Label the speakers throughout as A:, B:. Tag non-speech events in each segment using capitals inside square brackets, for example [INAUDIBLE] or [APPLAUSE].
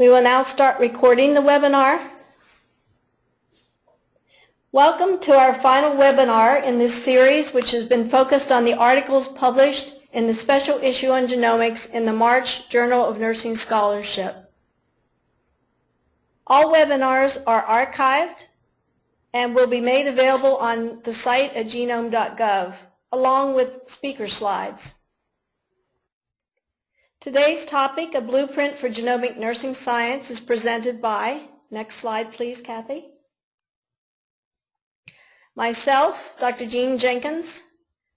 A: We will now start recording the webinar. Welcome to our final webinar in this series, which has been focused on the articles published in the special issue on genomics in the March Journal of Nursing Scholarship. All webinars are archived and will be made available on the site at genome.gov, along with speaker slides. Today's topic, a blueprint for genomic nursing science, is presented by, next slide please, Kathy. Myself, Dr. Jean Jenkins,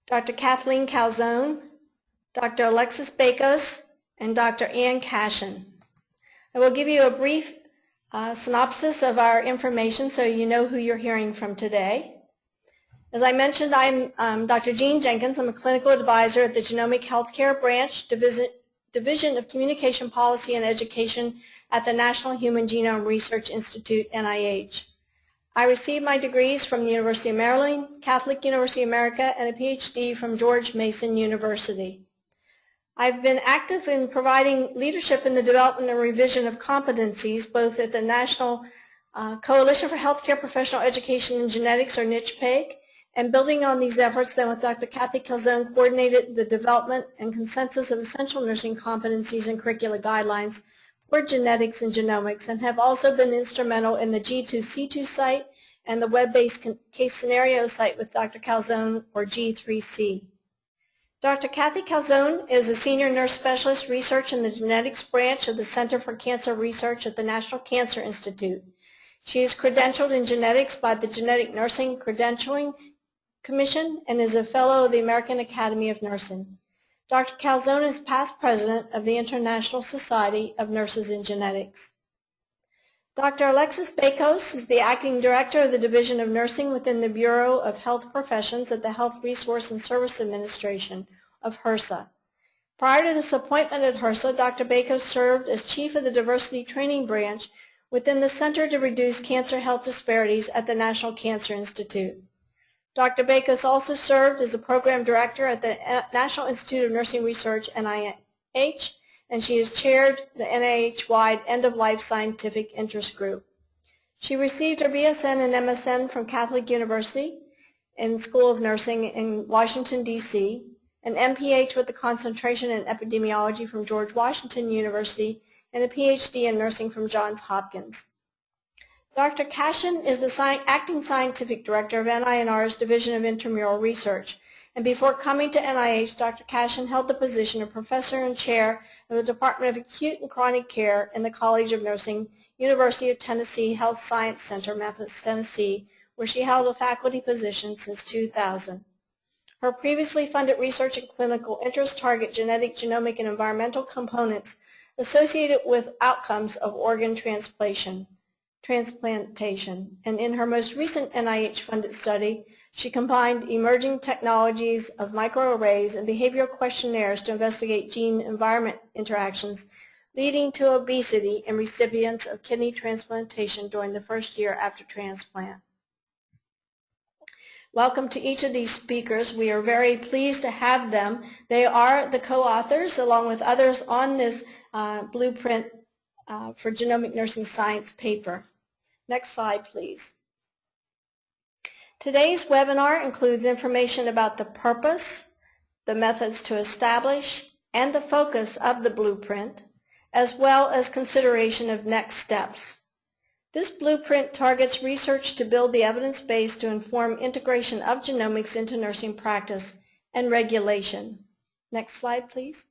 A: Dr. Kathleen Calzone, Dr. Alexis Bakos, and Dr. Ann Cashion. I will give you a brief uh, synopsis of our information so you know who you're hearing from today. As I mentioned, I'm um, Dr. Jean Jenkins. I'm a clinical advisor at the Genomic Healthcare Branch Division, Division of Communication Policy and Education at the National Human Genome Research Institute, NIH. I received my degrees from the University of Maryland, Catholic University of America, and a PhD from George Mason University. I've been active in providing leadership in the development and revision of competencies, both at the National uh, Coalition for Healthcare Professional Education in Genetics, or NCHPEG, and building on these efforts, then with Dr. Kathy Calzone, coordinated the development and consensus of essential nursing competencies and curricula guidelines for genetics and genomics, and have also been instrumental in the G2C2 site and the web-based case scenario site with Dr. Calzone, or G3C. Dr. Kathy Calzone is a senior nurse specialist research in the genetics branch of the Center for Cancer Research at the National Cancer Institute. She is credentialed in genetics by the Genetic Nursing Credentialing Commission and is a fellow of the American Academy of Nursing. Dr. Calzone is past president of the International Society of Nurses in Genetics. Dr. Alexis Bakos is the acting director of the Division of Nursing within the Bureau of Health Professions at the Health Resource and Service Administration of HRSA. Prior to this appointment at HRSA, Dr. Bakos served as chief of the Diversity Training Branch within the Center to Reduce Cancer Health Disparities at the National Cancer Institute. Dr. Bakos also served as the program director at the National Institute of Nursing Research, NIH, and she has chaired the NIH-wide End-of-Life Scientific Interest Group. She received her BSN and MSN from Catholic University in School of Nursing in Washington, D.C., an MPH with a concentration in epidemiology from George Washington University, and a PhD in nursing from Johns Hopkins. Dr. Cashion is the sci acting scientific director of NINR's Division of Intramural Research. And before coming to NIH, Dr. Cashion held the position of professor and chair of the Department of Acute and Chronic Care in the College of Nursing, University of Tennessee Health Science Center, Memphis, Tennessee, where she held a faculty position since 2000. Her previously funded research and clinical interests target genetic, genomic, and environmental components associated with outcomes of organ transplantation transplantation. And in her most recent NIH-funded study, she combined emerging technologies of microarrays and behavioral questionnaires to investigate gene-environment interactions leading to obesity in recipients of kidney transplantation during the first year after transplant. Welcome to each of these speakers. We are very pleased to have them. They are the co-authors, along with others, on this uh, blueprint uh, for genomic nursing science paper. Next slide, please. Today's webinar includes information about the purpose, the methods to establish, and the focus of the blueprint, as well as consideration of next steps. This blueprint targets research to build the evidence base to inform integration of genomics into nursing practice and regulation. Next slide, please.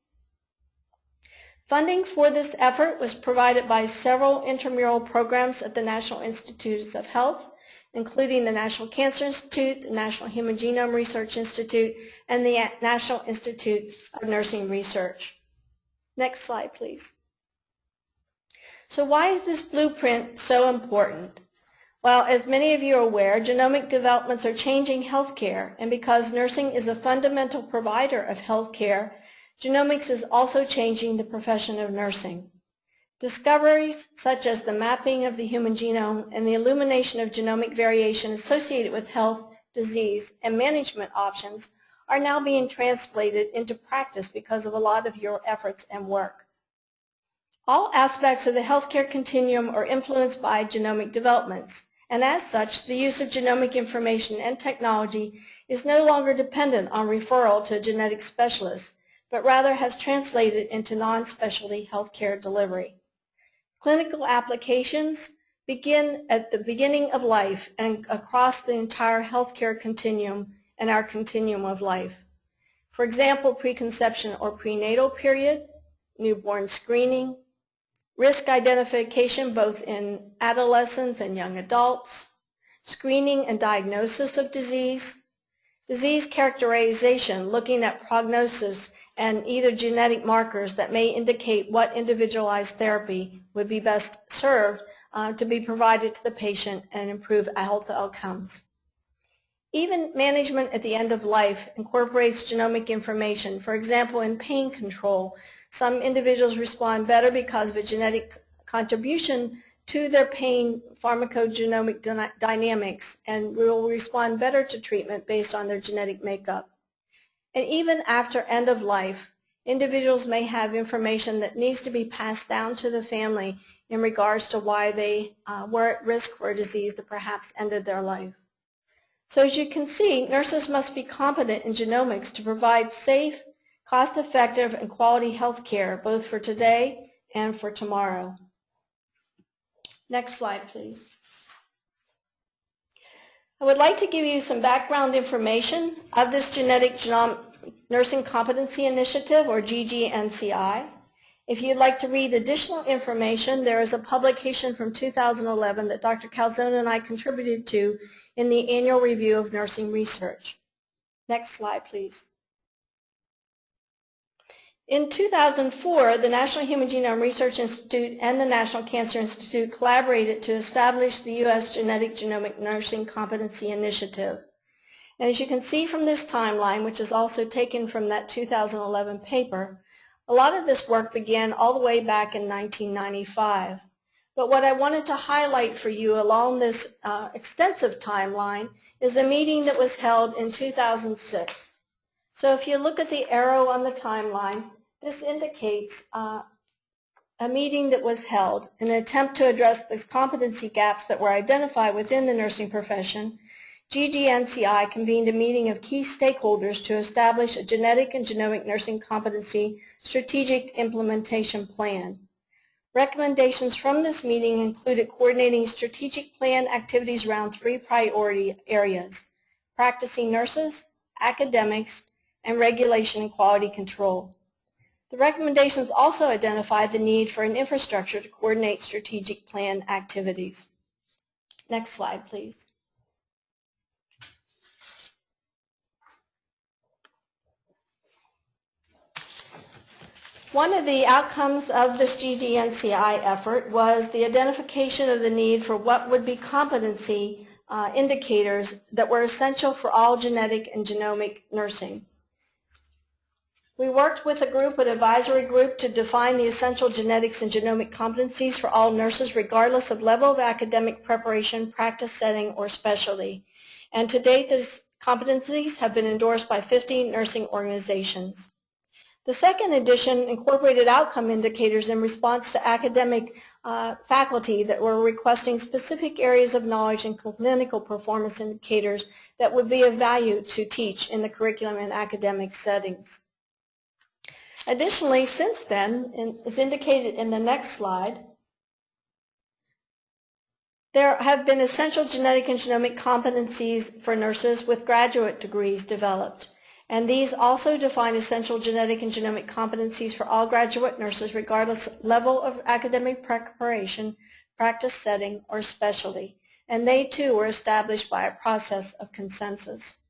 A: Funding for this effort was provided by several intramural programs at the National Institutes of Health, including the National Cancer Institute, the National Human Genome Research Institute, and the National Institute of Nursing Research. Next slide, please. So why is this blueprint so important? Well, as many of you are aware, genomic developments are changing healthcare, and because nursing is a fundamental provider of healthcare, Genomics is also changing the profession of nursing. Discoveries such as the mapping of the human genome and the illumination of genomic variation associated with health, disease, and management options are now being translated into practice because of a lot of your efforts and work. All aspects of the healthcare continuum are influenced by genomic developments, and as such, the use of genomic information and technology is no longer dependent on referral to a genetic specialist, but rather has translated into non-specialty healthcare delivery. Clinical applications begin at the beginning of life and across the entire healthcare continuum and our continuum of life. For example, preconception or prenatal period, newborn screening, risk identification both in adolescents and young adults, screening and diagnosis of disease, disease characterization looking at prognosis and either genetic markers that may indicate what individualized therapy would be best served uh, to be provided to the patient and improve health outcomes. Even management at the end of life incorporates genomic information. For example, in pain control, some individuals respond better because of a genetic contribution to their pain pharmacogenomic dynamics and will respond better to treatment based on their genetic makeup. And even after end of life, individuals may have information that needs to be passed down to the family in regards to why they uh, were at risk for a disease that perhaps ended their life. So as you can see, nurses must be competent in genomics to provide safe, cost-effective, and quality health care both for today and for tomorrow. Next slide, please. I would like to give you some background information of this Genetic Nursing Competency Initiative, or GGNCI. If you'd like to read additional information, there is a publication from 2011 that Dr. Calzone and I contributed to in the Annual Review of Nursing Research. Next slide, please. In 2004, the National Human Genome Research Institute and the National Cancer Institute collaborated to establish the U.S. Genetic Genomic Nursing Competency Initiative. And as you can see from this timeline, which is also taken from that 2011 paper, a lot of this work began all the way back in 1995. But what I wanted to highlight for you along this uh, extensive timeline is a meeting that was held in 2006. So if you look at the arrow on the timeline, this indicates uh, a meeting that was held in an attempt to address the competency gaps that were identified within the nursing profession GGNCI convened a meeting of key stakeholders to establish a genetic and genomic nursing competency strategic implementation plan. Recommendations from this meeting included coordinating strategic plan activities around three priority areas, practicing nurses, academics, and regulation and quality control. The recommendations also identified the need for an infrastructure to coordinate strategic plan activities. Next slide, please. One of the outcomes of this GGNCI effort was the identification of the need for what would be competency uh, indicators that were essential for all genetic and genomic nursing. We worked with a group, an advisory group, to define the essential genetics and genomic competencies for all nurses regardless of level of academic preparation, practice setting, or specialty. And to date, these competencies have been endorsed by 15 nursing organizations. The second edition incorporated outcome indicators in response to academic uh, faculty that were requesting specific areas of knowledge and clinical performance indicators that would be of value to teach in the curriculum and academic settings. Additionally, since then, as indicated in the next slide, there have been essential genetic and genomic competencies for nurses with graduate degrees developed and these also define essential genetic and genomic competencies for all graduate nurses regardless level of academic preparation, practice setting, or specialty, and they too were established by a process of consensus.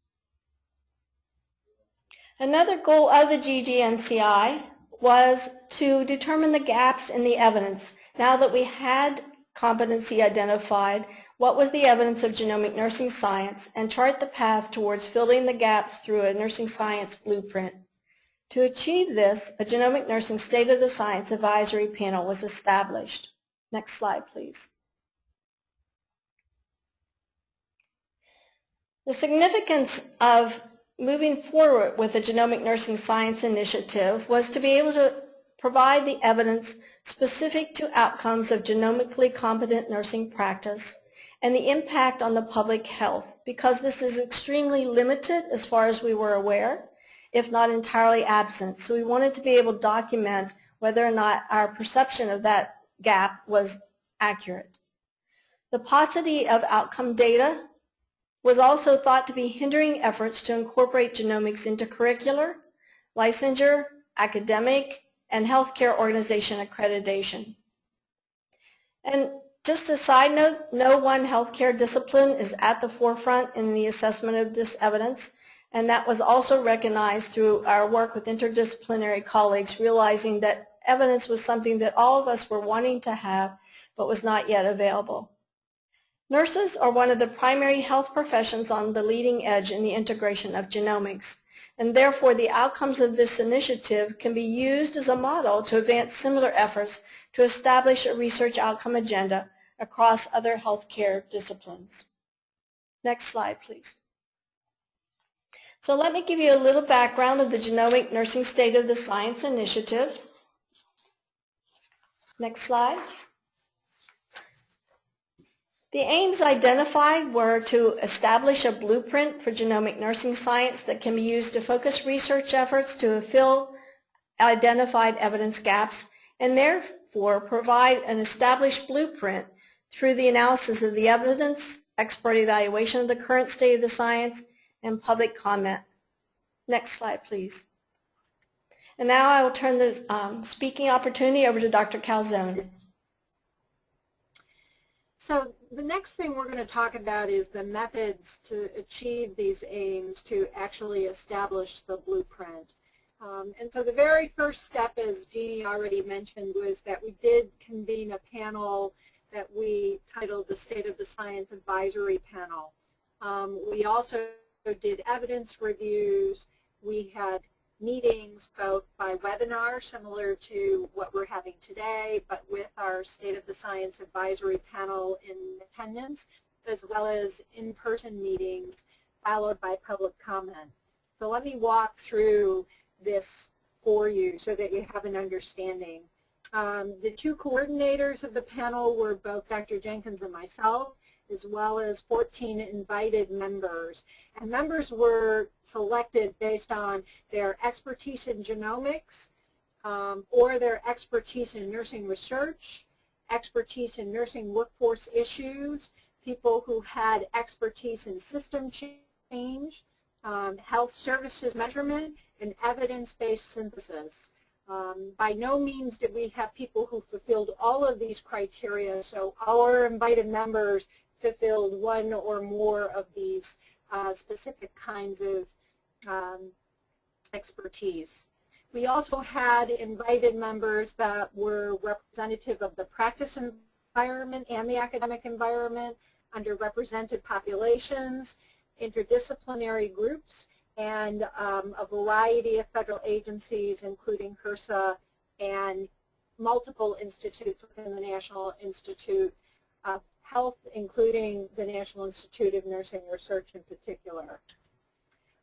A: Another goal of the GGNCI was to determine the gaps in the evidence. Now that we had competency identified, what was the evidence of genomic nursing science, and chart the path towards filling the gaps through a nursing science blueprint. To achieve this, a genomic nursing state of the science advisory panel was established. Next slide, please. The significance of moving forward with the Genomic Nursing Science Initiative was to be able to provide the evidence specific to outcomes of genomically competent nursing practice and the impact on the public health because this is extremely limited as far as we were aware, if not entirely absent. So we wanted to be able to document whether or not our perception of that gap was accurate. The paucity of outcome data was also thought to be hindering efforts to incorporate genomics into curricular, licensure, academic, and healthcare organization accreditation. And just a side note, no one healthcare discipline is at the forefront in the assessment of this evidence, and that was also recognized through our work with interdisciplinary colleagues, realizing that evidence was something that all of us were wanting to have, but was not yet available. Nurses are one of the primary health professions on the leading edge in the integration of genomics, and therefore the outcomes of this initiative can be used as a model to advance similar efforts to establish a research outcome agenda across other healthcare disciplines. Next slide, please. So let me give you a little background of the Genomic Nursing State of the Science Initiative. Next slide. The aims identified were to establish a blueprint for genomic nursing science that can be used to focus research efforts to fill identified evidence gaps and therefore provide an established blueprint through the analysis of the evidence, expert evaluation of the current state of the science, and public comment. Next slide, please. And now I will turn the um, speaking opportunity over to Dr. Calzone.
B: So the next thing we're going to talk about is the methods to achieve these aims to actually establish the blueprint. Um, and so the very first step, as Jeannie already mentioned, was that we did convene a panel that we titled the State of the Science Advisory Panel. Um, we also did evidence reviews. We had meetings both by webinar, similar to what we're having today, but with our State of the Science Advisory Panel in attendance, as well as in-person meetings followed by public comment. So let me walk through this for you so that you have an understanding. Um, the two coordinators of the panel were both Dr. Jenkins and myself as well as 14 invited members. And members were selected based on their expertise in genomics um, or their expertise in nursing research, expertise in nursing workforce issues, people who had expertise in system change, um, health services measurement, and evidence-based synthesis. Um, by no means did we have people who fulfilled all of these criteria, so our invited members fulfilled one or more of these uh, specific kinds of um, expertise. We also had invited members that were representative of the practice environment and the academic environment, underrepresented populations, interdisciplinary groups, and um, a variety of federal agencies, including HRSA and multiple institutes within the National Institute of health, including the National Institute of Nursing Research in particular.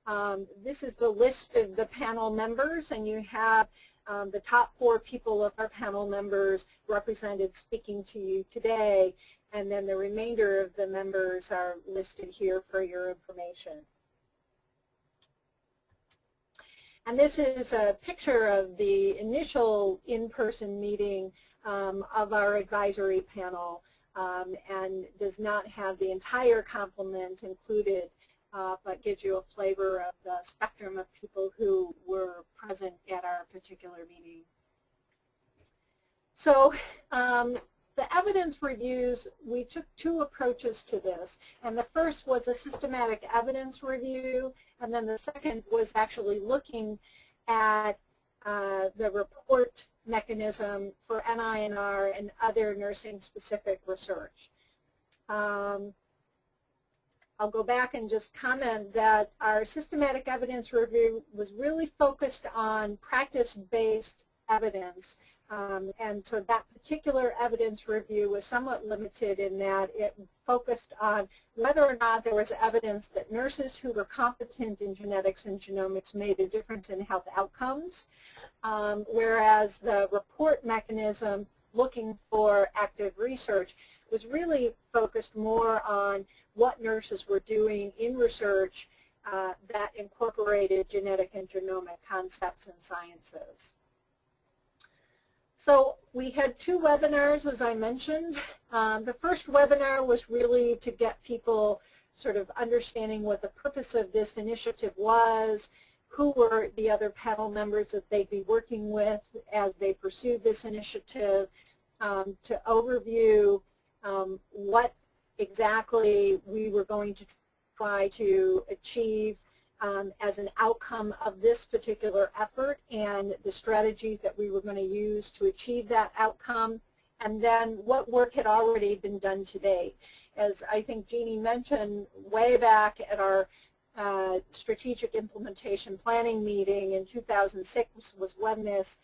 B: Um, this is the list of the panel members, and you have um, the top four people of our panel members represented speaking to you today, and then the remainder of the members are listed here for your information. And this is a picture of the initial in-person meeting um, of our advisory panel um, and does not have the entire complement included, uh, but gives you a flavor of the spectrum of people who were present at our particular meeting. So um, the evidence reviews, we took two approaches to this. And the first was a systematic evidence review, and then the second was actually looking at uh, the report mechanism for NINR and other nursing-specific research. Um, I'll go back and just comment that our systematic evidence review was really focused on practice-based evidence Um, and so that particular evidence review was somewhat limited in that it focused on whether or not there was evidence that nurses who were competent in genetics and genomics made a difference in health outcomes, um, whereas the report mechanism looking for active research was really focused more on what nurses were doing in research uh, that incorporated genetic and genomic concepts and sciences. So we had two webinars, as I mentioned. Um, the first webinar was really to get people sort of understanding what the purpose of this initiative was, who were the other panel members that they'd be working with as they pursued this initiative, um, to overview um, what exactly we were going to try to achieve um, as an outcome of this particular effort and the strategies that we were going to use to achieve that outcome, and then what work had already been done today. As I think Jeannie mentioned way back at our uh, strategic implementation planning meeting in 2006 was when this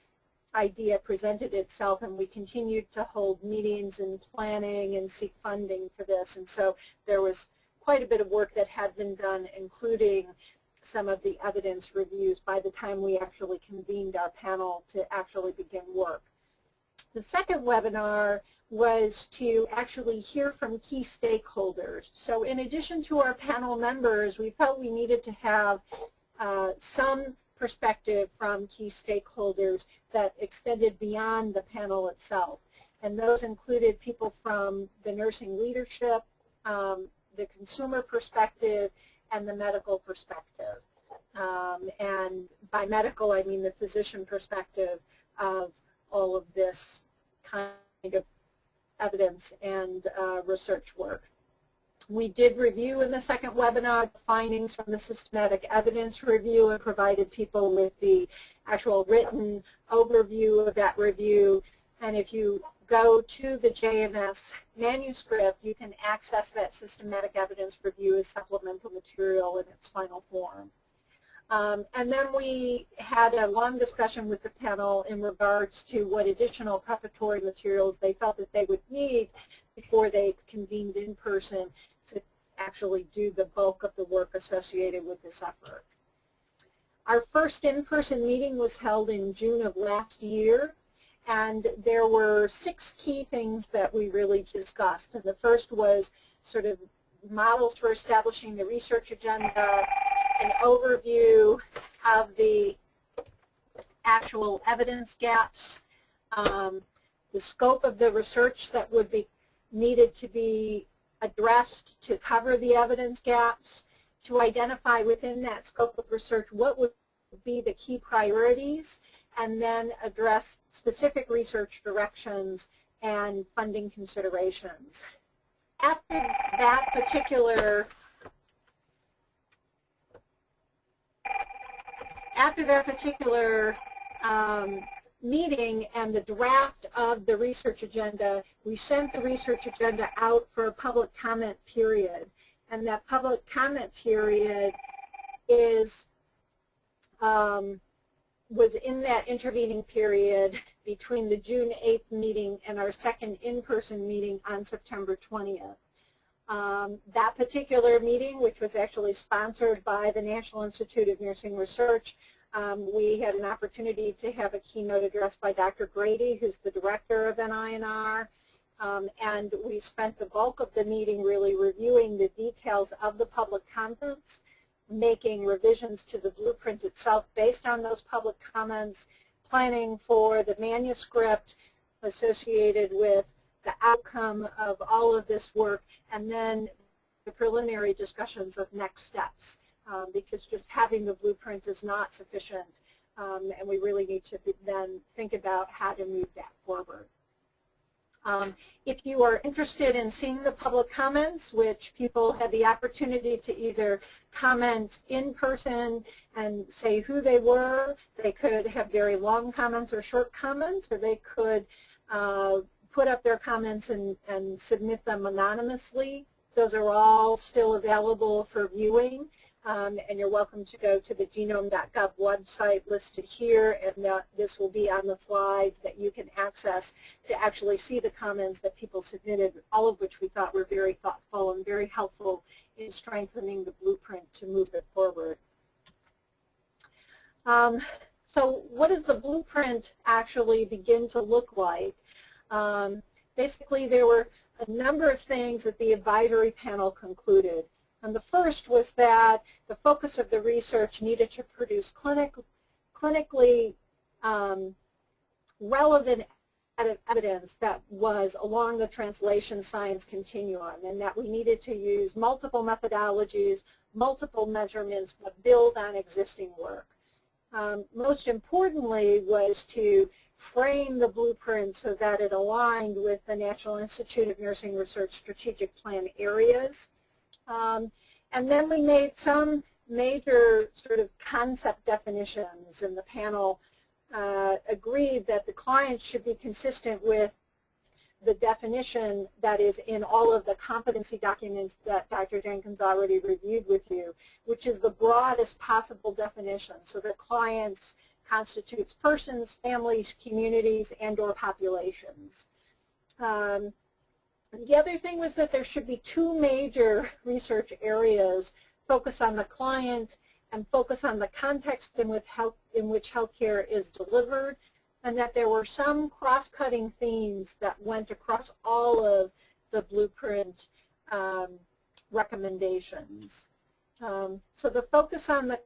B: idea presented itself and we continued to hold meetings and planning and seek funding for this and so there was quite a bit of work that had been done including some of the evidence reviews by the time we actually convened our panel to actually begin work. The second webinar was to actually hear from key stakeholders. So in addition to our panel members, we felt we needed to have uh, some perspective from key stakeholders that extended beyond the panel itself. And those included people from the nursing leadership, um, the consumer perspective, and the medical perspective. Um, and by medical, I mean the physician perspective of all of this kind of evidence and uh, research work. We did review in the second webinar findings from the systematic evidence review and provided people with the actual written overview of that review. And if you go to the JNS manuscript, you can access that systematic evidence review as supplemental material in its final form. Um, and then we had a long discussion with the panel in regards to what additional preparatory materials they felt that they would need before they convened in person to actually do the bulk of the work associated with this effort. Our first in-person meeting was held in June of last year and there were six key things that we really discussed. And the first was sort of models for establishing the research agenda, an overview of the actual evidence gaps, um, the scope of the research that would be needed to be addressed to cover the evidence gaps, to identify within that scope of research what would be the key priorities, and then address specific research directions and funding considerations. After that particular after that particular um, meeting and the draft of the research agenda, we sent the research agenda out for a public comment period. And that public comment period is um, was in that intervening period between the June 8th meeting and our second in-person meeting on September 20th. Um, that particular meeting, which was actually sponsored by the National Institute of Nursing Research, um, we had an opportunity to have a keynote address by Dr. Grady, who's the director of NINR, um, and we spent the bulk of the meeting really reviewing the details of the public comments making revisions to the blueprint itself based on those public comments, planning for the manuscript associated with the outcome of all of this work, and then the preliminary discussions of next steps, um, because just having the blueprint is not sufficient, um, and we really need to then think about how to move that forward. Um, if you are interested in seeing the public comments, which people had the opportunity to either comment in person and say who they were, they could have very long comments or short comments, or they could uh, put up their comments and, and submit them anonymously. Those are all still available for viewing. Um, and you're welcome to go to the genome.gov website listed here, and uh, this will be on the slides that you can access to actually see the comments that people submitted, all of which we thought were very thoughtful and very helpful in strengthening the blueprint to move it forward. Um, so what does the blueprint actually begin to look like? Um, basically, there were a number of things that the advisory panel concluded. And the first was that the focus of the research needed to produce clinic, clinically um, relevant evidence that was along the translation science continuum and that we needed to use multiple methodologies, multiple measurements, but build on existing work. Um, most importantly was to frame the blueprint so that it aligned with the National Institute of Nursing Research strategic plan areas. Um, and then we made some major sort of concept definitions and the panel uh, agreed that the client should be consistent with the definition that is in all of the competency documents that Dr. Jenkins already reviewed with you, which is the broadest possible definition. So that clients constitutes persons, families, communities, and or populations. Um, the other thing was that there should be two major research areas, focus on the client and focus on the context in which, health, in which healthcare is delivered, and that there were some cross-cutting themes that went across all of the blueprint um, recommendations. Um, so the focus on the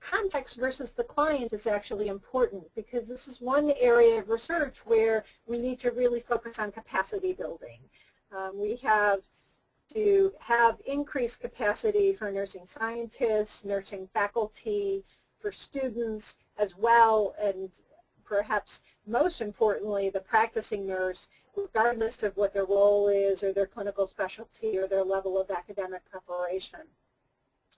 B: context versus the client is actually important because this is one area of research where we need to really focus on capacity building. Um, we have to have increased capacity for nursing scientists, nursing faculty, for students as well, and perhaps most importantly, the practicing nurse, regardless of what their role is or their clinical specialty or their level of academic preparation.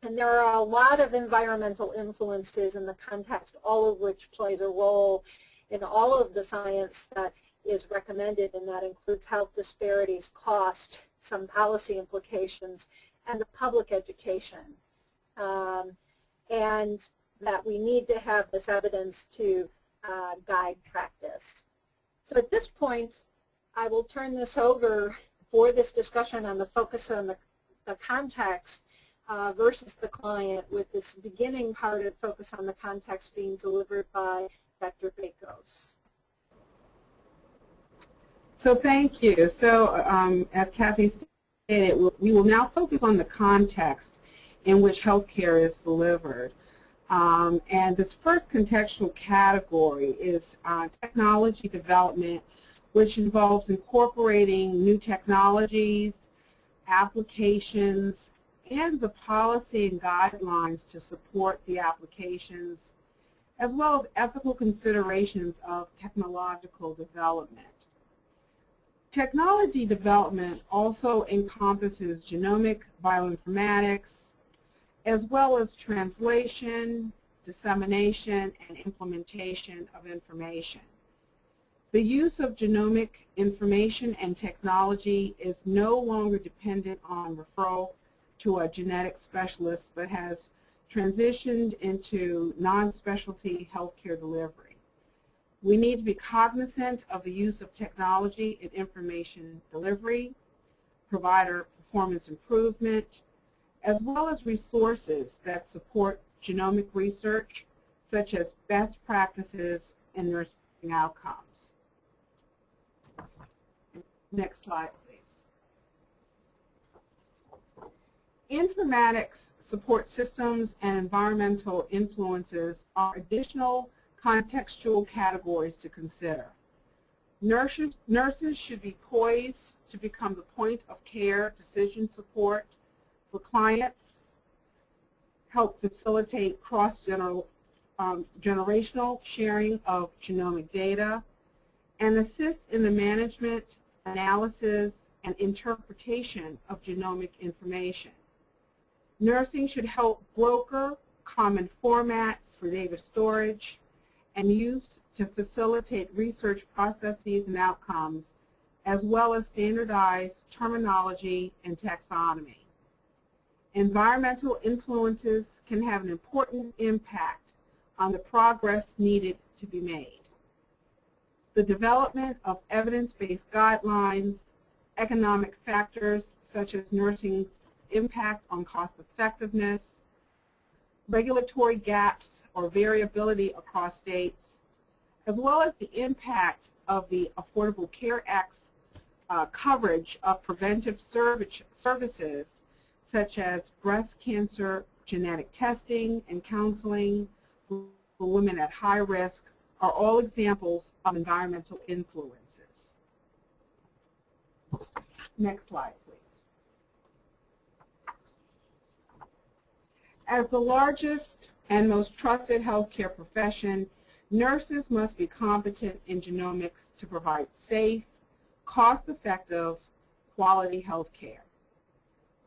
B: And there are a lot of environmental influences in the context, all of which plays a role in all of the science that is recommended, and that includes health disparities, cost, some policy implications, and the public education. Um, and that we need to have this evidence to uh, guide practice. So at this point, I will turn this over for this discussion on the focus on the, the context uh, versus the client with this beginning part of focus on the context being delivered by Dr. Bakos.
C: So thank you. So um, as Kathy stated, we will now focus on the context in which healthcare is delivered. Um, and this first contextual category is uh, technology development, which involves incorporating new technologies, applications, and the policy and guidelines to support the applications, as well as ethical considerations of technological development. Technology development also encompasses genomic bioinformatics, as well as translation, dissemination, and implementation of information. The use of genomic information and technology is no longer dependent on referral to a genetic specialist, but has transitioned into non-specialty healthcare delivery. We need to be cognizant of the use of technology in information delivery, provider performance improvement, as well as resources that support genomic research, such as best practices and nursing outcomes. Next slide, please. informatics support systems and environmental influences are additional contextual categories to consider. Nurses, nurses should be poised to become the point of care decision support for clients, help facilitate cross-generational um, generational sharing of genomic data, and assist in the management, analysis, and interpretation of genomic information. Nursing should help broker common formats for data storage and used to facilitate research processes and outcomes, as well as standardized terminology and taxonomy. environmental influences can have an important impact on the progress needed to be made. The development of evidence-based guidelines, economic factors such as nursing's impact on cost effectiveness, regulatory gaps or variability across states, as well as the impact of the Affordable Care Act's uh, coverage of preventive service, services such as breast cancer genetic testing and counseling for women at high risk are all examples of environmental influences. Next slide, please. As the largest and most trusted healthcare profession, nurses must be competent in genomics to provide safe, cost-effective, quality healthcare.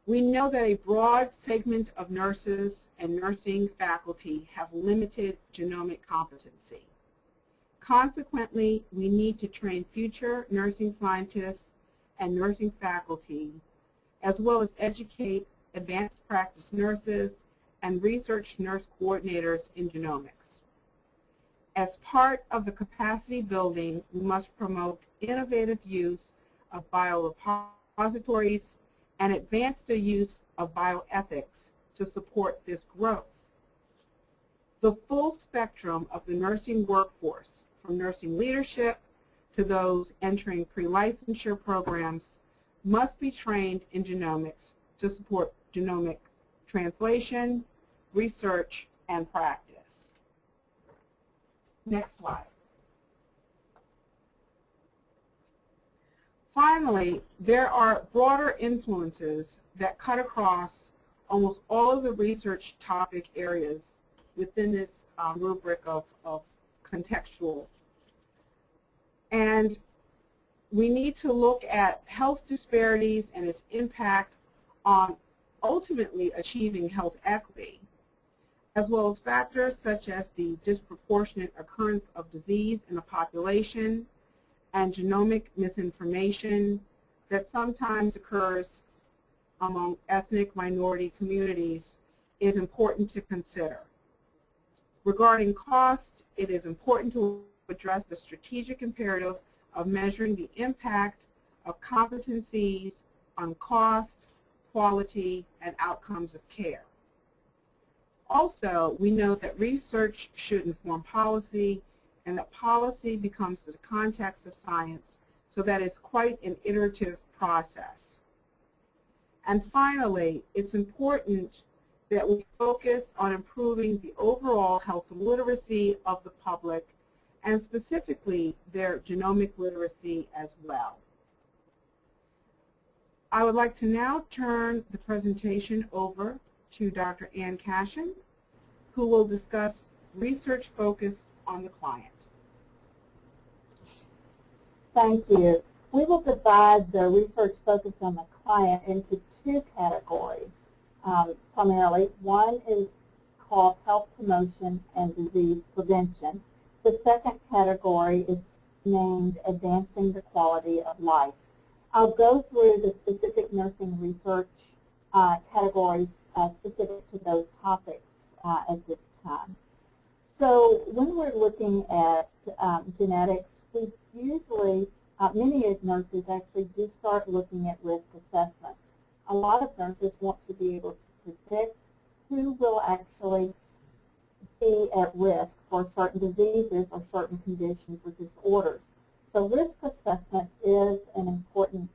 C: We know that a broad segment of nurses and nursing faculty have limited genomic competency. Consequently, we need to train future nursing scientists and nursing faculty, as well as educate advanced practice nurses and research nurse coordinators in genomics. As part of the capacity building, we must promote innovative use of biorepositories and advance the use of bioethics to support this growth. The full spectrum of the nursing workforce, from nursing leadership to those entering pre-licensure programs, must be trained in genomics to support genomic translation, research, and practice. Next slide. Finally, there are broader influences that cut across almost all of the research topic areas within this um, rubric of, of contextual. And we need to look at health disparities and its impact on ultimately achieving health equity, as well as factors such as the disproportionate occurrence of disease in a population, and genomic misinformation that sometimes occurs among ethnic minority communities is important to consider. Regarding cost, it is important to address the strategic imperative of measuring the impact of competencies on cost, quality, and outcomes of care. Also, we know that research should inform policy and that policy becomes the context of science so that is quite an iterative process. And finally, it's important that we focus on improving the overall health literacy of the public and specifically their genomic literacy as well. I would like to now turn the presentation over to Dr. Ann Cashion, who will discuss research focused on the client.
D: Thank you. We will divide the research focused on the client into two categories um, primarily. One is called health promotion and disease prevention. The second category is named advancing the quality of life. I'll go through the specific nursing research uh, categories uh, specific to those topics uh, at this time. So when we're looking at um, genetics, we usually, uh, many nurses actually do start looking at risk assessment. A lot of nurses want to be able to predict who will actually be at risk for certain diseases or certain conditions or disorders. So risk assessment is an important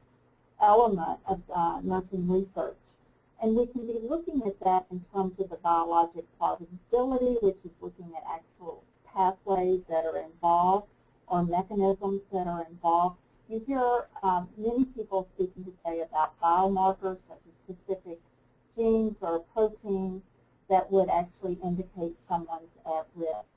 D: element of uh, nursing research. And we can be looking at that in terms of the biologic probability, which is looking at actual pathways that are involved or mechanisms that are involved. You hear um, many people speaking today about biomarkers such as specific genes or proteins that would actually indicate someone's at risk.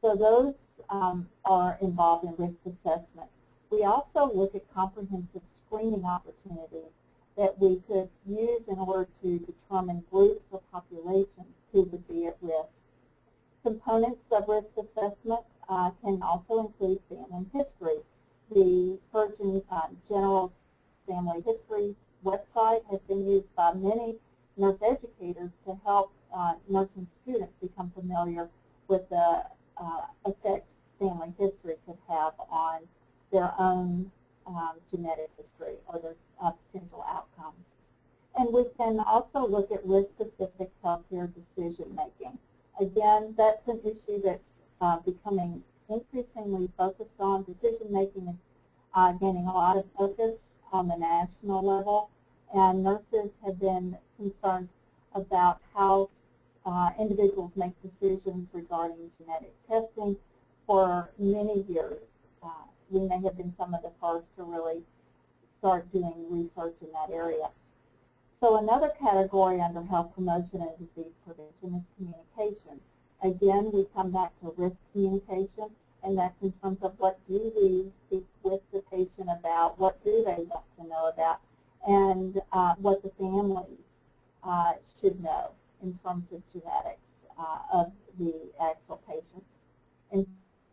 D: So those um, are involved in risk assessment. We also look at comprehensive screening opportunities that we could use in order to determine groups or populations who would be at risk. Components of risk assessment uh, can also include family history. The Surgeon uh, General's Family History website has been used by many nurse educators to help uh, nursing students become familiar with the uh, effect family history could have on their own um, genetic history or their uh, potential outcomes. And we can also look at risk-specific healthcare decision making. Again, that's an issue that's uh, becoming increasingly focused on. Decision making is uh, gaining a lot of focus on the national level, and nurses have been concerned about how uh, individuals make decisions regarding genetic testing for many years. Uh, we may have been some of the first to really start doing research in that area. So another category under health promotion and disease prevention is communication. Again, we come back to risk communication, and that's in terms of what do we speak with the patient about, what do they want to know about, and uh, what the families uh, should know in terms of genetics uh, of the actual patient.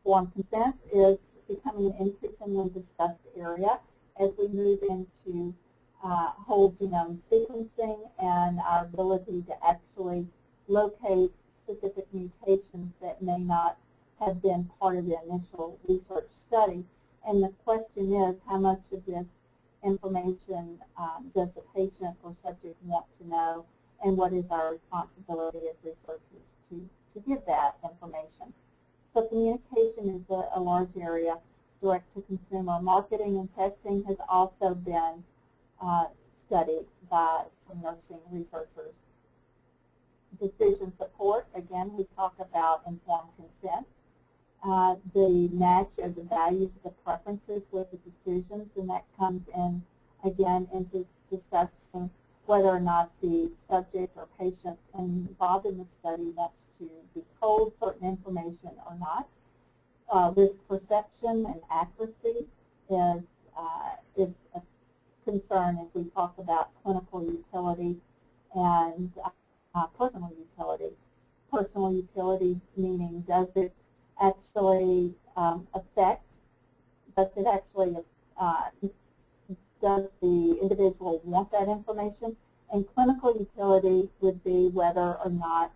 D: Informed consent is becoming an increasingly discussed area as we move into uh, whole genome sequencing and our ability to actually locate specific mutations that may not have been part of the initial research study. And the question is, how much of this information um, does the patient or subject want to know, and what is our responsibility as researchers to, to give that information? So communication is a, a large area. Direct-to-consumer marketing and testing has also been uh, studied by some nursing researchers. Decision support, again, we talk about informed consent. Uh, the match of the values, the preferences with the decisions, and that comes in, again, into discussing whether or not the subject or patient involved in the study wants to be told certain information or not. Uh, risk perception and accuracy is, uh, is a concern as we talk about clinical utility and uh, personal utility. Personal utility meaning does it actually um, affect, does it actually, uh, does the individual want that information? And clinical utility would be whether or not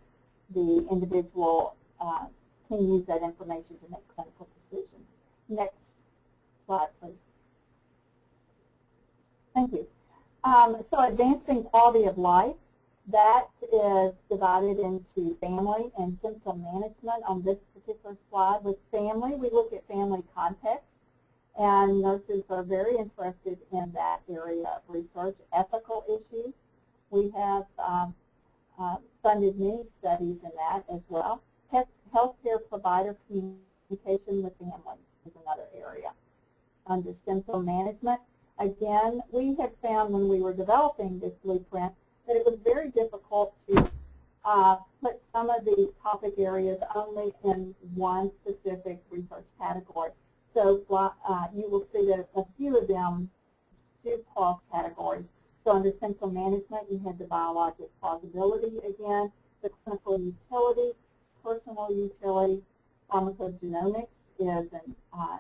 D: the individual uh, can use that information to make clinical decisions. Next slide, please. Thank you. Um, so advancing quality of life, that is divided into family and symptom management on this particular slide. With family, we look at family context, and nurses are very interested in that area of research. Ethical issues, we have um, uh, funded many studies in that as well. Healthcare provider communication with families is another area. Under symptom management, again, we had found when we were developing this blueprint that it was very difficult to uh, put some of these topic areas only in one specific research category. So uh, you will see that a few of them do cross categories. So under central management, you had the biologic plausibility again, the clinical utility, personal utility, pharmacogenomics is an, uh,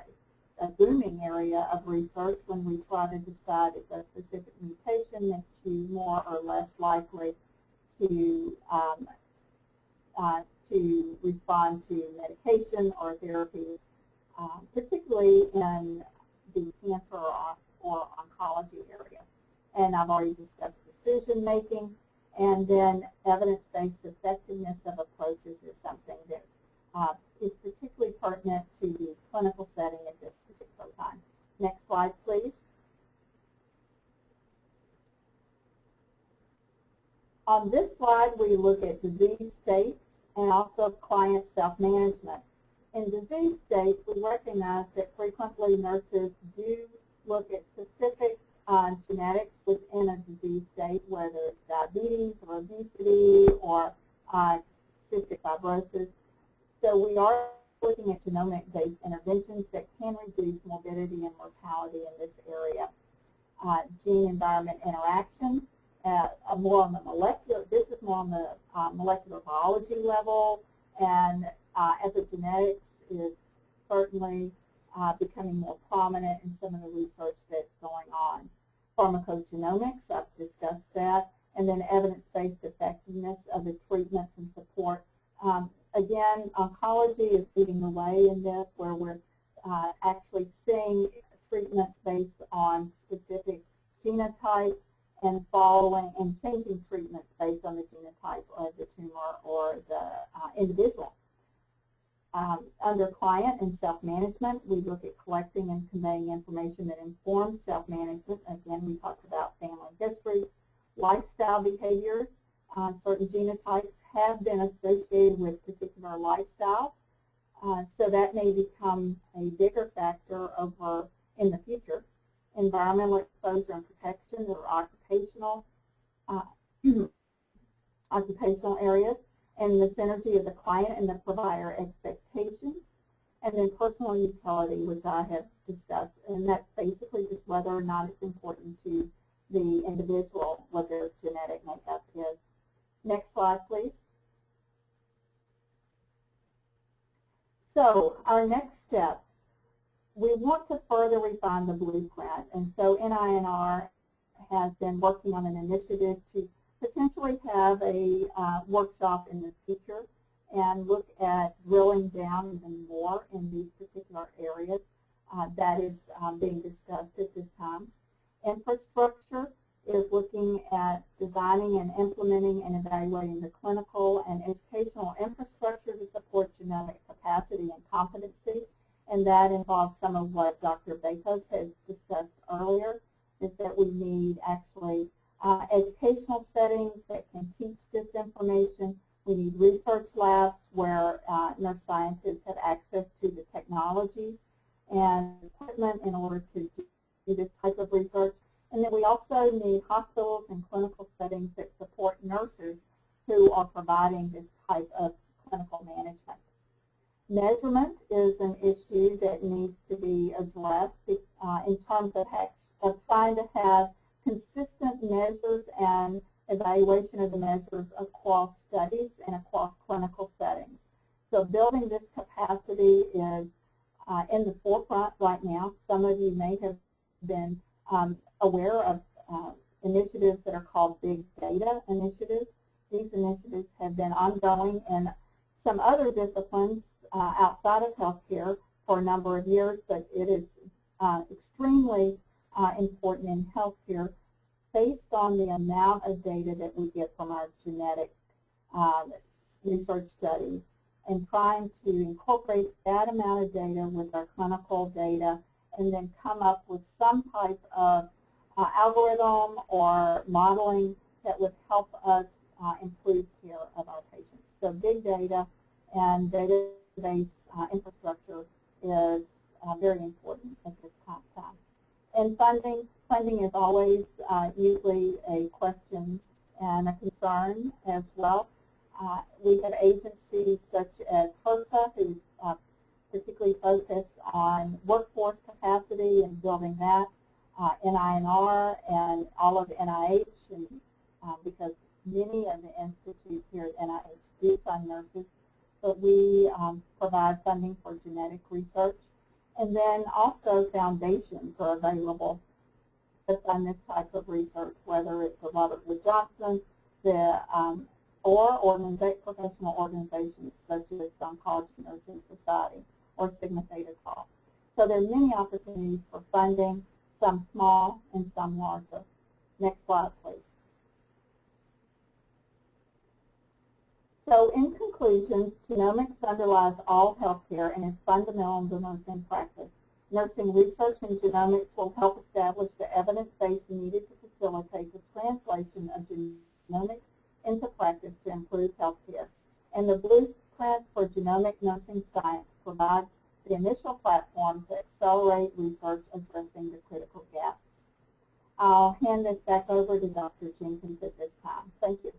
D: a booming area of research when we try to decide if a specific mutation makes you more or less likely to um, uh, to respond to medication or therapies, um, particularly in the cancer or, or oncology area. And I've already discussed decision making, and then evidence-based effectiveness of approaches is something that uh, is particularly pertinent to the clinical setting at this particular time. Next slide, please. On this slide, we look at disease states and also client self-management. In disease states, we recognize that frequently nurses do look at specific uh, genetics within a disease state, whether it's diabetes or obesity or uh, cystic fibrosis. So we are looking at genomic-based interventions that can reduce morbidity and mortality in this area. Uh, Gene-environment interactions, uh, more on the molecular, this is more on the uh, molecular biology level, and uh, epigenetics is certainly uh, becoming more prominent in some of the research that's going on. Pharmacogenomics, I've discussed that. and then evidence-based effectiveness of the treatments and support. Um, again, oncology is leading the way in this, where we're uh, actually seeing treatments based on specific genotype and following and changing treatments based on the genotype of the tumor or the uh, individual. Um, under client and self-management, we look at collecting and conveying information that informs self-management. Again, we talked about family history, lifestyle behaviors. Uh, certain genotypes have been associated with particular lifestyles. Uh, so that may become a bigger factor over in the future. Environmental exposure and protection or occupational uh, [CLEARS THROAT] occupational areas and the synergy of the client and the provider expectations, and then personal utility, which I have discussed, and that's basically just whether or not it's important to the individual, what their genetic makeup is. Next slide, please. So our next steps, we want to further refine the blueprint, and so NINR has been working on an initiative to potentially have a uh, workshop in the future and look at drilling down even more in these particular areas uh, that is um, being discussed at this time. Infrastructure is looking at designing and implementing and evaluating the clinical and educational infrastructure to support genomic capacity and competency, and that involves some of what Dr. Bakos has discussed earlier, is that we need actually uh, educational settings that can teach this information. We need research labs where uh, nurse scientists have access to the technologies and equipment in order to do this type of research. And then we also need hospitals and clinical settings that support nurses who are providing this type of clinical management. Measurement is an issue that needs to be addressed uh, in terms of, of trying to have consistent measures and evaluation of the measures across studies and across clinical settings. So building this capacity is uh, in the forefront right now. Some of you may have been um, aware of uh, initiatives that are called big data initiatives. These initiatives have been ongoing in some other disciplines uh, outside of healthcare for a number of years, but it is uh, extremely uh, important in healthcare based on the amount of data that we get from our genetic um, research studies and trying to incorporate that amount of data with our clinical data and then come up with some type of uh, algorithm or modeling that would help us uh, improve care of our patients. So big data and database uh, infrastructure is uh, very important at this time. And funding, funding is always uh, usually a question and a concern as well. Uh, we have agencies such as HRSA, who's uh, particularly focused on workforce capacity and building that, uh, NINR and all of NIH, and uh, because many of the institutes here at NIH do fund nurses, but we um, provide funding for genetic research. And then also foundations are available to fund this type of research, whether it's the Robert Wood Johnson, the um, or organiza professional organizations such as the Oncology Nursing Society or Sigma Theta Tau. So there are many opportunities for funding, some small and some larger. Next slide, please. So in conclusion, genomics underlies all healthcare and is fundamental to nursing practice. Nursing research in genomics will help establish the evidence base needed to facilitate the translation of genomics into practice to improve healthcare. And the blueprint for genomic nursing science provides the initial platform to accelerate research addressing the critical gaps. I'll hand this back over to Dr. Jenkins at this time. Thank you.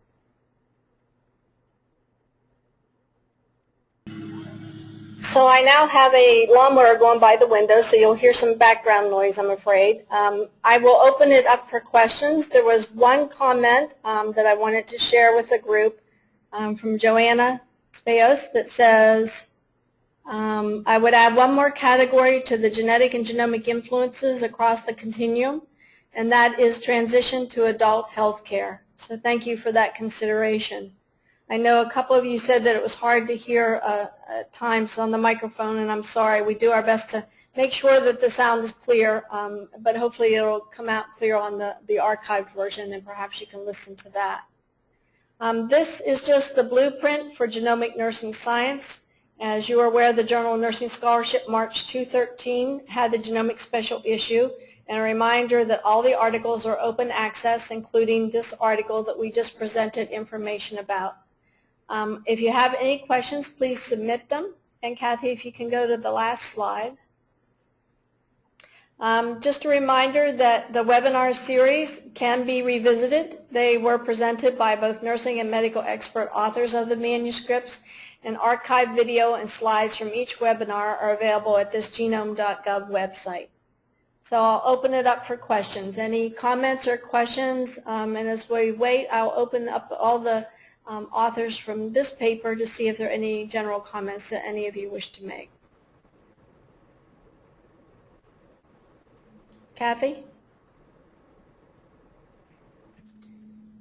A: So I now have a lawnmower going by the window, so you'll hear some background noise, I'm afraid. Um, I will open it up for questions. There was one comment um, that I wanted to share with the group um, from Joanna Speos that says, um, I would add one more category to the genetic and genomic influences across the continuum. and that is transition to adult health care. So thank you for that consideration. I know a couple of you said that it was hard to hear uh, at times on the microphone, and I'm sorry. We do our best to make sure that the sound is clear, um, but hopefully it'll come out clear on the, the archived version, and perhaps you can listen to that. Um, this is just the blueprint for genomic nursing science. As you are aware, the Journal of Nursing Scholarship March 2013, had the genomic special issue, and a reminder that all the articles are open access, including this article that we just presented information about. Um, if you have any questions, please submit them. And Kathy, if you can go to the last slide. Um, just a reminder that the webinar series can be revisited. They were presented by both nursing and medical expert authors of the manuscripts, and archived video and slides from each webinar are available at this genome.gov website. So I'll open it up for questions. Any comments or questions? Um, and as we wait, I'll open up all the um, authors from this paper to see if there are any general comments that any of you wish to make. Kathy?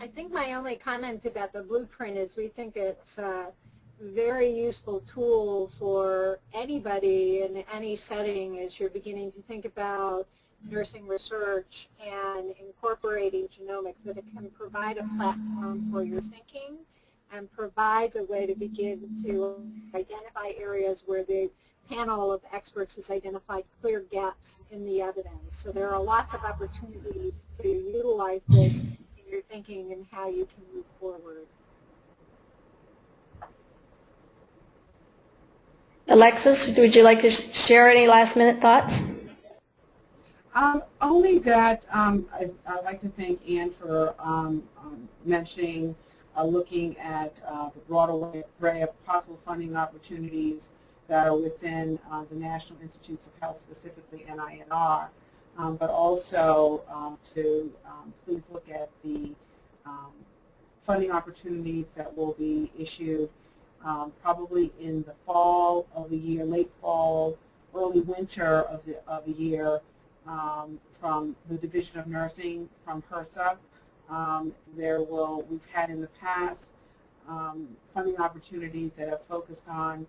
B: I think my only comment about the blueprint is we think it's a very useful tool for anybody in any setting as you're beginning to think about nursing research and incorporating genomics, that it can provide a platform for your thinking and provides a way to begin to identify areas where the panel of experts has identified clear gaps in the evidence. So there are lots of opportunities to utilize this in your thinking and how you can move forward.
A: Alexis, would you like to share any last minute thoughts?
C: Um, only that um, I, would like to thank Anne for um, um mentioning uh, looking at uh, the broad array of possible funding opportunities that are within uh, the National Institutes of Health, specifically NINR, um, but also um, to please look at the funding opportunities that will be issued probably in the fall of the year, late fall, early winter of the, of the year um, from the Division of Nursing from HRSA. there will, we've had in the past funding opportunities that have focused on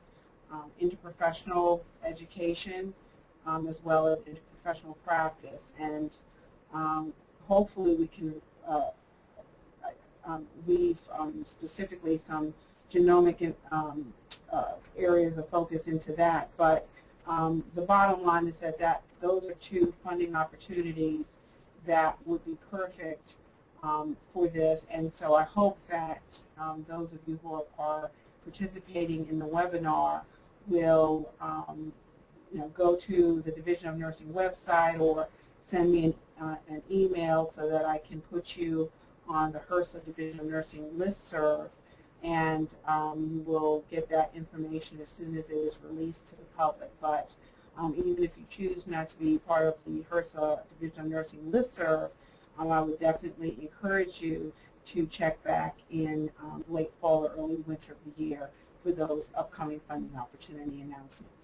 C: um, interprofessional education um, as well as interprofessional practice. And um, hopefully we can uh, um, um, specifically some genomic um, uh, areas of focus into that. But the bottom line is that, that those are two funding opportunities that would be perfect um, for this. And so I hope that um, those of you who are, are, participating in the webinar will um, you know, go to the Division of Nursing website or send me an, uh, an email so that I can put you on the HRSA Division of Nursing listserv and um, you will get that information as soon as it is released to the public. But um, even if you choose not to be part of the HRSA Division of Nursing listserv, um, I would definitely encourage you to check back in um, late fall or early winter of the year for those upcoming funding opportunity announcements.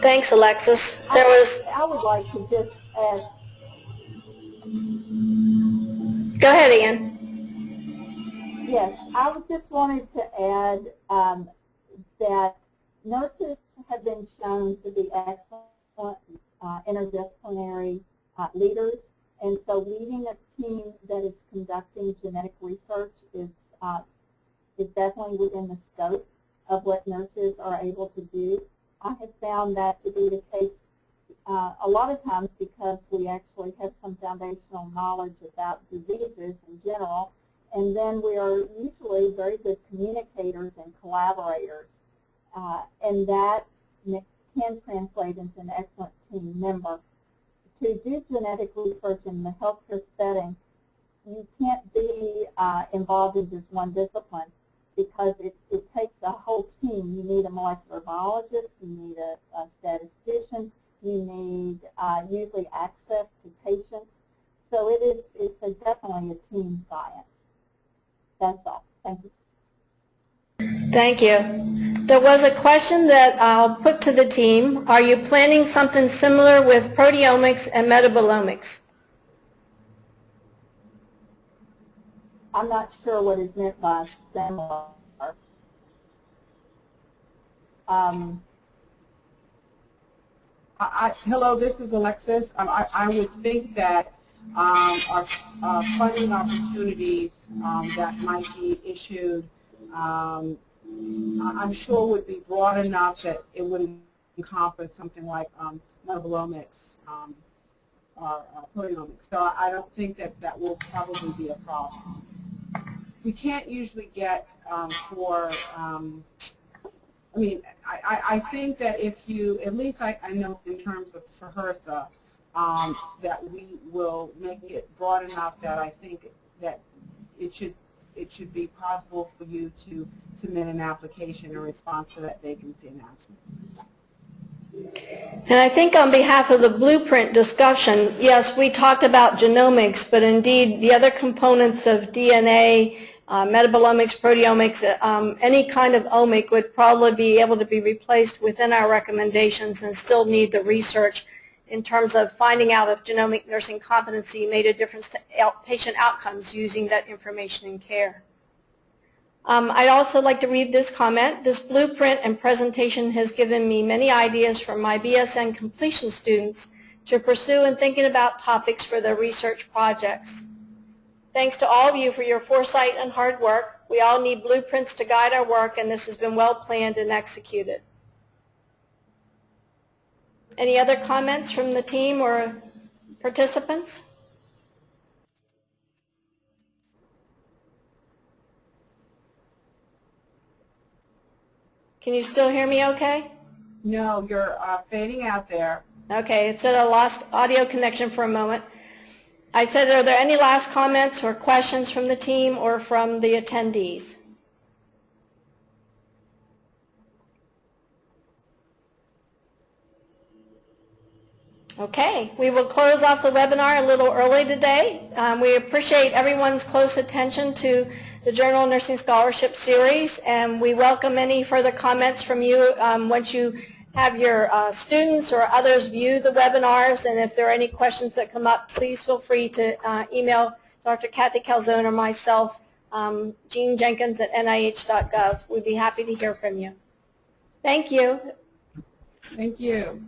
A: Thanks, Alexis. There was.
D: I would like to just add.
A: Go ahead, Ian.
D: Yes, I just wanted to add um, that nurses have been shown to be excellent uh, interdisciplinary uh, leaders, and so leading a team that is conducting genetic research is uh, is definitely within the scope of what nurses are able to do. I have found that to be the case uh, a lot of times because we actually have some foundational knowledge about diseases in general, and then we are usually very good communicators and collaborators, uh, and that can translate into an excellent team member. To do genetic research in the healthcare setting, you can't be uh, involved in just one discipline because it, it takes a whole team. You need a molecular biologist, you need a, a statistician, you need uh, usually access to patients. So it is it's a, definitely a team science. That's all. Thank you.
A: Thank you. There was a question that I'll put to the team. Are you planning something similar with proteomics and metabolomics?
D: I'm not sure what is meant by similar. Um,
C: I, I, hello, this is Alexis. Um, I, I would think that um, funding opportunities um, that might be issued, um, I'm sure would be broad enough that it would encompass something like um, metabolomics um, or proteomics. So I I don't think that that will probably be a problem. We can't usually get um, for um, I mean, I, I, I think that if you, at least I, I know in terms of for HRSA, um, that we will make it broad enough that I think that it should it should be possible for you to submit an application in response to that vacancy announcement.
A: And I think on behalf of the blueprint discussion, yes, we talked about genomics, but indeed the other components of DNA, uh, metabolomics, proteomics, uh, um, any kind of omic would probably be able to be replaced within our recommendations and still need the research in terms of finding out if genomic nursing competency made a difference to out- patient outcomes using that information in care. Um, I'd also like to read this comment. This blueprint and presentation has given me many ideas for my BSN completion students to pursue in thinking about topics for their research projects. Thanks to all of you for your foresight and hard work. We all need blueprints to guide our work, and this has been well planned and executed. Any other comments from the team or participants? Can you still hear me okay?
C: No, you're uh, fading out there.
A: Okay, it said I lost audio connection for a moment. I said, are there any last comments or questions from the team or from the attendees? Okay, we will close off the webinar a little early today. Um, we appreciate everyone's close attention to the Journal of Nursing Scholarship Series, and we welcome any further comments from you um, once you have your uh, students or others view the webinars, and if there are any questions that come up, please feel free to uh, email Dr. Kathy Calzone or myself, um, Jean Jenkins at nih.gov. We'd be happy to hear from you. Thank you.
C: Thank you.